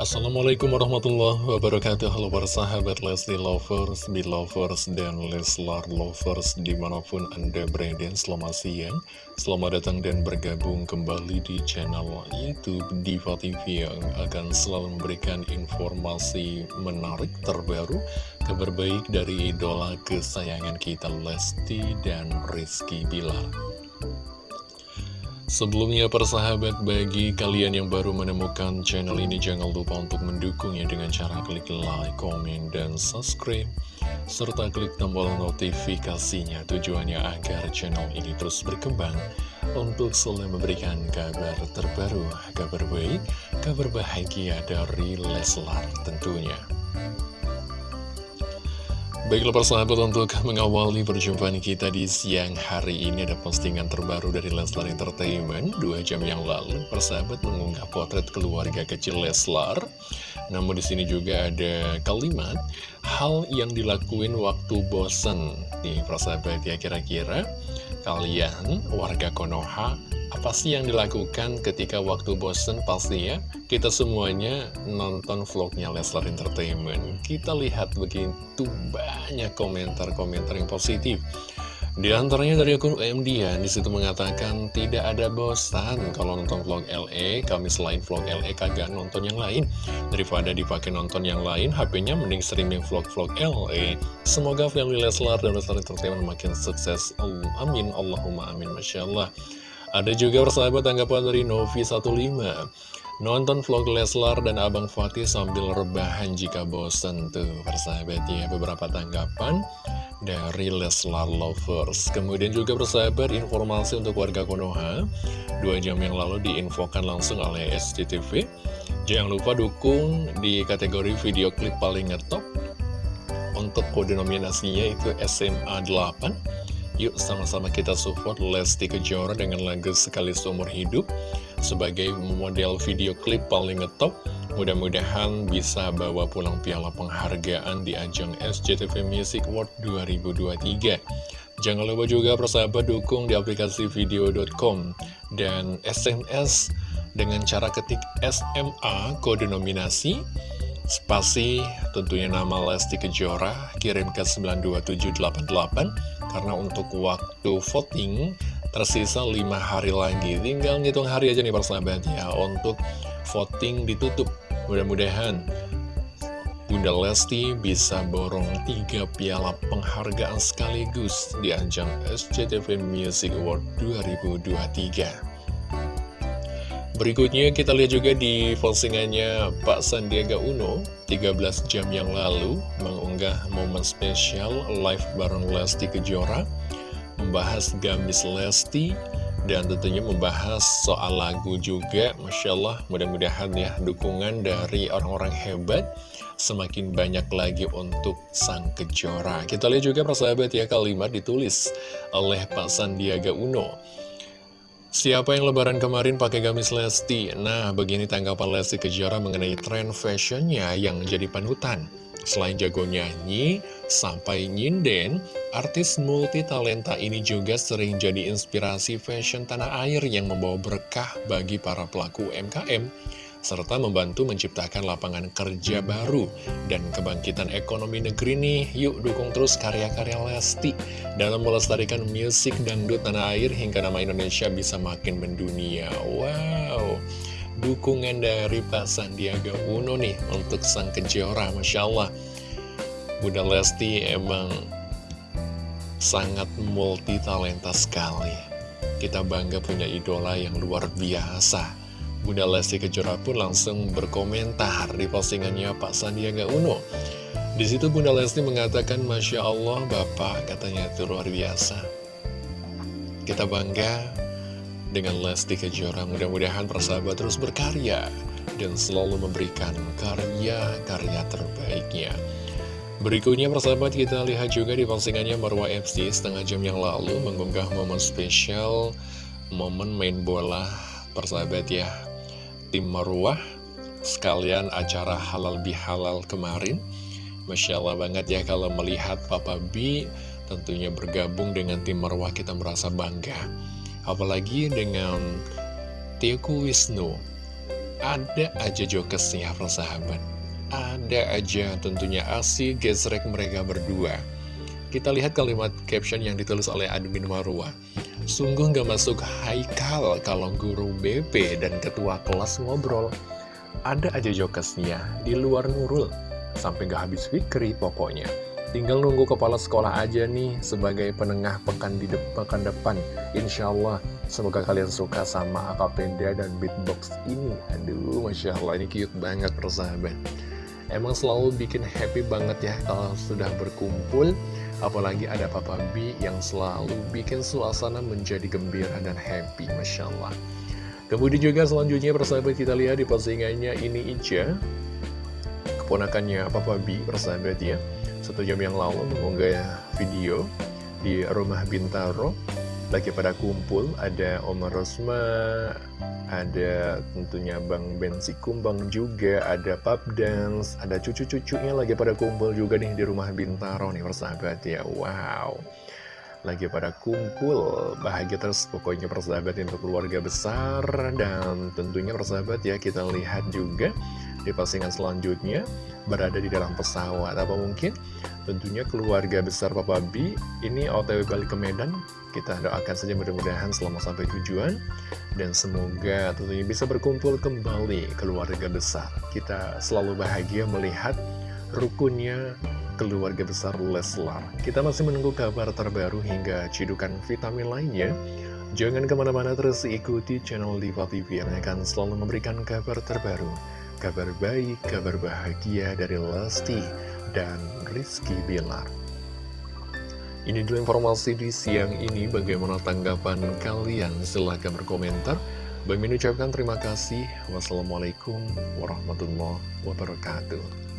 Assalamualaikum warahmatullahi wabarakatuh. Halo para sahabat Leslie Lovers, Belovers, dan Leslar Lovers Di mana pun Anda berada, selamat siang Selamat datang dan bergabung kembali di channel Youtube Diva TV Yang akan selalu memberikan informasi menarik terbaru Kabar baik dari idola kesayangan kita Lesti dan Rizky Bilar Sebelumnya persahabat bagi kalian yang baru menemukan channel ini jangan lupa untuk mendukungnya dengan cara klik like, komen, dan subscribe serta klik tombol notifikasinya tujuannya agar channel ini terus berkembang untuk selalu memberikan kabar terbaru, kabar baik, kabar bahagia dari Leslar tentunya. Baiklah persahabat untuk mengawali perjumpaan kita di siang hari ini ada postingan terbaru dari Leslar Entertainment. Dua jam yang lalu persahabat mengunggah potret keluarga kecil Leslar. Namun di sini juga ada kalimat Hal yang dilakuin waktu bosen. Nih persahabat ya kira-kira Kalian warga Konoha apa sih yang dilakukan ketika waktu bosen pastinya kita semuanya nonton vlognya Leslar Entertainment. Kita lihat begitu banyak komentar-komentar yang positif. Di antaranya dari akun UMD ya, di situ mengatakan tidak ada bosan kalau nonton vlog LE, kami selain vlog LE kagak nonton yang lain. Daripada dipakai nonton yang lain, HP-nya mending streaming vlog-vlog LE. Semoga family Leslar dan Leslar Entertainment makin sukses. Amin, Allahumma amin, Masya Allah. Ada juga persahabat tanggapan dari Novi15 Nonton vlog Leslar dan Abang Fatih sambil rebahan jika bosan tuh persahabat ya. Beberapa tanggapan dari Leslar Lovers. Kemudian juga persahabat informasi untuk warga Konoha. Dua jam yang lalu diinfokan langsung oleh SCTV Jangan lupa dukung di kategori video klip paling ngetop Untuk kode nominasinya itu SMA 8 Yuk sama-sama kita support Lesti Kejora dengan lagu Sekali Seumur Hidup sebagai model video klip paling ngetop. Mudah-mudahan bisa bawa pulang piala penghargaan di ajang SCTV Music Award 2023. Jangan lupa juga persahabat dukung di aplikasi video.com dan SMS dengan cara ketik SMA kode nominasi spasi tentunya nama Lesti Kejora kirim ke 92788 karena untuk waktu voting tersisa 5 hari lagi. Tinggal ngitung hari aja nih persahabat ya Untuk voting ditutup. Mudah-mudahan Bunda Lesti bisa borong 3 piala penghargaan sekaligus di ajang SCTV Music Award 2023 Berikutnya kita lihat juga di postingannya Pak Sandiaga Uno 13 jam yang lalu mengunggah momen spesial live bareng Lesti Kejora Membahas gamis Lesti dan tentunya membahas soal lagu juga. Masya Allah mudah-mudahan ya dukungan dari orang-orang hebat Semakin banyak lagi untuk Sang Kejora. Kita lihat juga persahabat ya kalimat ditulis oleh Pak Sandiaga Uno Siapa yang lebaran kemarin pakai gamis Lesti? Nah, begini tanggapan Lesti Kejora mengenai tren fashionnya yang menjadi panutan. Selain jago nyanyi, sampai nyinden, artis multi talenta ini juga sering jadi inspirasi fashion tanah air yang membawa berkah bagi para pelaku UMKM serta membantu menciptakan lapangan kerja baru dan kebangkitan ekonomi negeri nih. Yuk dukung terus karya-karya Lesti dalam melestarikan musik dangdut tanah air hingga nama Indonesia bisa makin mendunia. Wow, dukungan dari Pak Sandiaga Uno nih untuk sang kejora, Masya Allah. Bunda Lesti emang sangat multi talenta sekali. Kita bangga punya idola yang luar biasa Bunda Lesti Kejora pun langsung berkomentar di postingannya Pak Sandiaga Uno. Di situ Bunda Lesti mengatakan, Masya Allah Bapak katanya itu luar biasa. Kita bangga dengan Lesti Kejora. Mudah-mudahan persahabat terus berkarya dan selalu memberikan karya-karya terbaiknya. Berikutnya persahabat kita lihat juga di postingannya Marwa FC setengah jam yang lalu mengunggah momen spesial momen main bola persahabat ya tim Marwah sekalian acara halal bihalal kemarin. Masya Allah banget ya kalau melihat Papa B tentunya bergabung dengan tim Marwah kita merasa bangga. Apalagi dengan Teku Wisnu. Ada aja jokesnya persahabat Ada aja tentunya asik gesrek mereka berdua. Kita lihat kalimat caption yang ditulis oleh admin Marwa Sungguh gak masuk haikal kalau guru BP dan ketua kelas ngobrol Ada aja jokesnya di luar nurul Sampai gak habis fikri pokoknya Tinggal nunggu kepala sekolah aja nih sebagai penengah pekan di de pekan depan. Insya Allah, semoga kalian suka sama akapenda dan beatbox ini. Aduh, Masya Allah, ini cute banget persahabat. Emang selalu bikin happy banget ya kalau sudah berkumpul. Apalagi ada Papa B yang selalu bikin suasana menjadi gembira dan happy, Masya Allah. Kemudian juga selanjutnya persahabat kita lihat di postingannya ini Ica. Keponakannya Papa B, persahabat ya satu jam yang lalu mengunggah video di rumah Bintaro lagi pada kumpul ada Omar Rosma ada tentunya Bang Bensi Kumbang juga ada Pap Dance ada cucu-cucunya lagi pada kumpul juga nih di rumah Bintaro nih persahabat ya. Wow. Lagi pada kumpul bahagia terus pokoknya persahabat untuk keluarga besar dan tentunya persahabat ya kita lihat juga di postingan selanjutnya berada di dalam pesawat apa mungkin? Tentunya keluarga besar Papa B ini otw balik ke Medan. Kita doakan saja mudah-mudahan selama sampai tujuan. Dan semoga tentunya bisa berkumpul kembali keluarga besar. Kita selalu bahagia melihat rukunnya keluarga besar Leslar. Kita masih menunggu kabar terbaru hingga cidukan vitamin lainnya. Jangan ke mana-mana terus ikuti channel Diva TV yang akan selalu memberikan kabar terbaru kabar baik, kabar bahagia dari Lesti dan Rizky Bilar. Ini dulu informasi di siang ini, bagaimana tanggapan kalian? Silahkan berkomentar. Bagi ucapkan terima kasih. Wassalamualaikum warahmatullahi wabarakatuh.